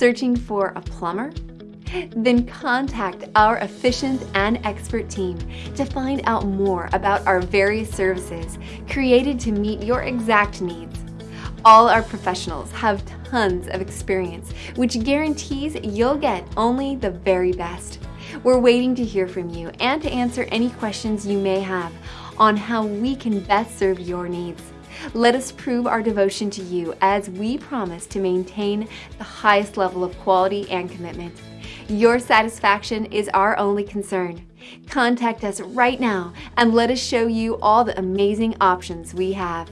Searching for a plumber? Then contact our efficient and expert team to find out more about our various services created to meet your exact needs. All our professionals have tons of experience, which guarantees you'll get only the very best. We're waiting to hear from you and to answer any questions you may have on how we can best serve your needs. Let us prove our devotion to you as we promise to maintain the highest level of quality and commitment. Your satisfaction is our only concern. Contact us right now and let us show you all the amazing options we have.